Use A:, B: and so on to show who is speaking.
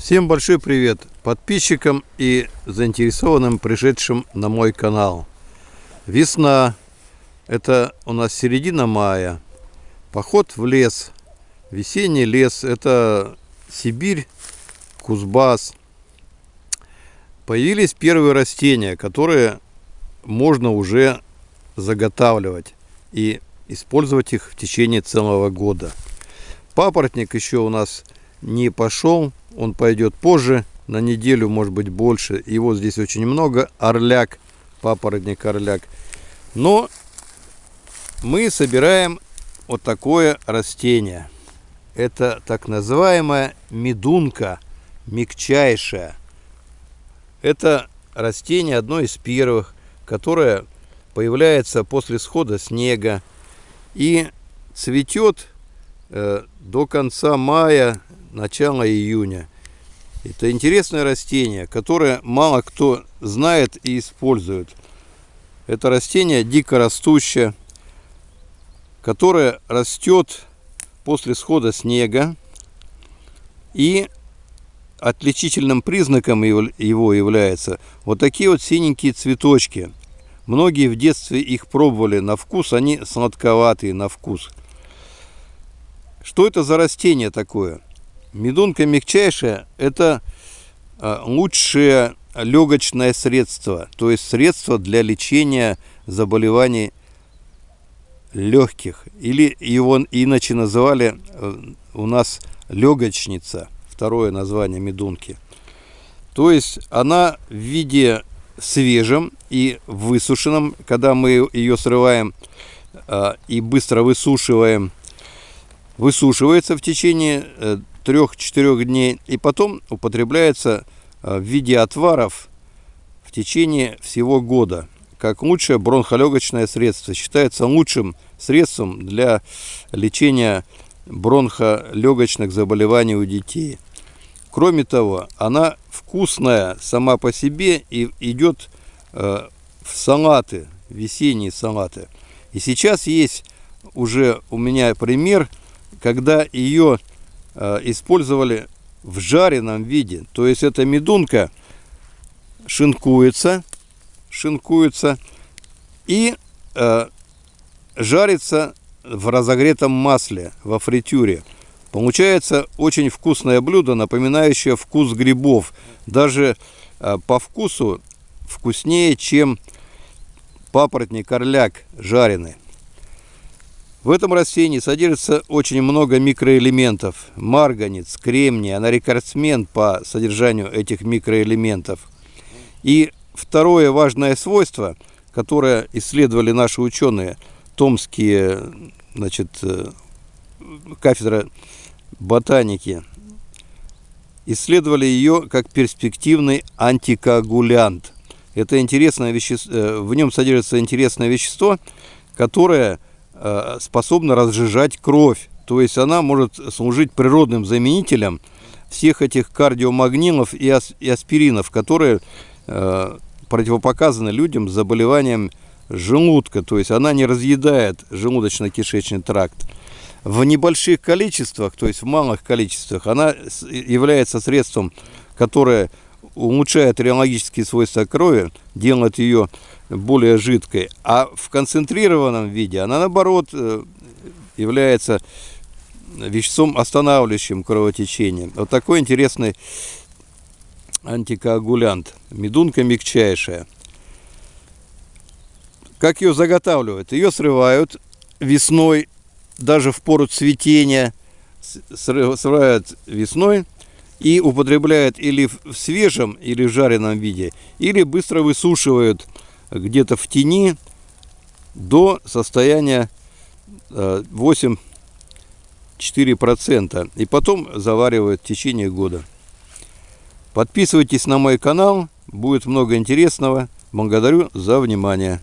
A: Всем большой привет подписчикам и заинтересованным пришедшим на мой канал. Весна, это у нас середина мая, поход в лес, весенний лес, это Сибирь, Кузбасс. Появились первые растения, которые можно уже заготавливать и использовать их в течение целого года. Папоротник еще у нас не пошел, он пойдет позже, на неделю, может быть, больше. Его здесь очень много, орляк, папоротник орляк. Но мы собираем вот такое растение. Это так называемая медунка, мягчайшая. Это растение одно из первых, которое появляется после схода снега и цветет до конца мая, начала июня. Это интересное растение, которое мало кто знает и использует. Это растение дикорастущее, которое растет после схода снега. И отличительным признаком его является вот такие вот синенькие цветочки. Многие в детстве их пробовали на вкус, они сладковатые на вкус. Что это за растение такое? Медунка мягчайшая – это а, лучшее легочное средство, то есть средство для лечения заболеваний легких. Или его иначе называли э, у нас легочница, второе название медунки. То есть она в виде свежем и высушенном, когда мы ее срываем а, и быстро высушиваем, высушивается в течение э, 3-4 дней и потом употребляется э, в виде отваров в течение всего года как лучшее бронхолегочное средство. Считается лучшим средством для лечения бронхолегочных заболеваний у детей. Кроме того, она вкусная сама по себе и идет э, в салаты, весенние салаты. И сейчас есть уже у меня пример, когда ее Э, использовали в жареном виде. То есть эта медунка шинкуется, шинкуется и э, жарится в разогретом масле, во фритюре. Получается очень вкусное блюдо, напоминающее вкус грибов. Даже э, по вкусу вкуснее, чем папоротник орляк жареный. В этом растении содержится очень много микроэлементов. Марганец, кремний, она рекордсмен по содержанию этих микроэлементов. И второе важное свойство, которое исследовали наши ученые, томские, значит, э, кафедра ботаники, исследовали ее как перспективный антикоагулянт. Это интересное вещество, э, в нем содержится интересное вещество, которое способна разжижать кровь. То есть она может служить природным заменителем всех этих кардиомагнилов и, аспиринов, которые э, противопоказаны людям с заболеванием желудка. То есть она не разъедает желудочно-кишечный тракт. В небольших количествах, то есть в малых количествах, она является средством, которое улучшает реологические свойства крови, делает ее более жидкой, а в концентрированном виде она наоборот э, является веществом, останавливающим кровотечение. Вот такой интересный антикоагулянт. Медунка мягчайшая. Как ее заготавливают? Ее срывают весной, даже в пору цветения, срывают весной и употребляют или в свежем, или в жареном виде, или быстро высушивают где-то в тени до состояния 8-4%. Э, И потом заваривают в течение года. Подписывайтесь на мой канал, будет много интересного. Благодарю за внимание.